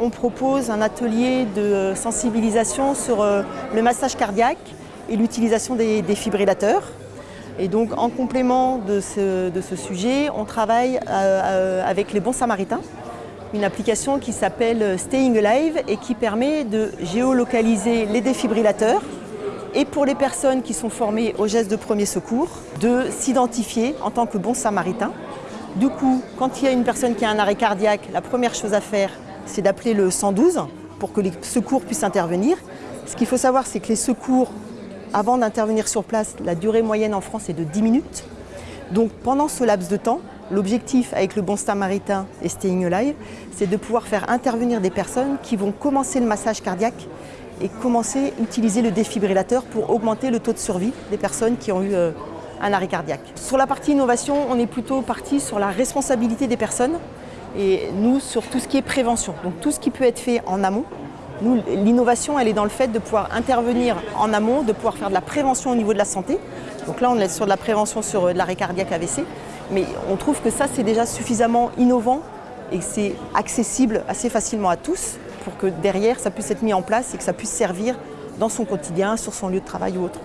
On propose un atelier de sensibilisation sur euh, le massage cardiaque et l'utilisation des défibrillateurs. Et donc en complément de ce, sujet, on travaille euh, euh, avec les bons samaritains, une application qui s'appelle Staying Alive et qui permet de géolocaliser les défibrillateurs et pour les personnes qui sont formées aux gestes de premier secours, de s'identifier en tant que bon samaritain. Du coup, quand il y a une personne qui a un arrêt cardiaque, la première chose à faire, c'est d'appeler le 112 pour que les secours puissent intervenir. Ce qu'il faut savoir, c'est que les secours avant d'intervenir sur place, la durée moyenne en France est de 10 minutes. Donc pendant ce laps de temps, l'objectif avec le Bon Samaritain et Staying Alive, c'est de pouvoir faire intervenir des personnes qui vont commencer le massage cardiaque et commencer à utiliser le défibrillateur pour augmenter le taux de survie des personnes qui ont eu euh, un arrêt cardiaque. Sur la partie innovation, on est plutôt parti sur la responsabilité des personnes et nous sur tout ce qui est prévention, donc tout ce qui peut être fait en amont l'innovation, elle est dans le fait de pouvoir intervenir en amont, de pouvoir faire de la prévention au niveau de la santé. Donc là, on est sur de la prévention sur euh, de l'arrêt cardiaque AVC, mais on trouve que ça, c'est déjà suffisamment innovant et c'est accessible assez facilement à tous pour que derrière, ça puisse être mis en place et que ça puisse servir dans son quotidien, sur son lieu de travail ou autre.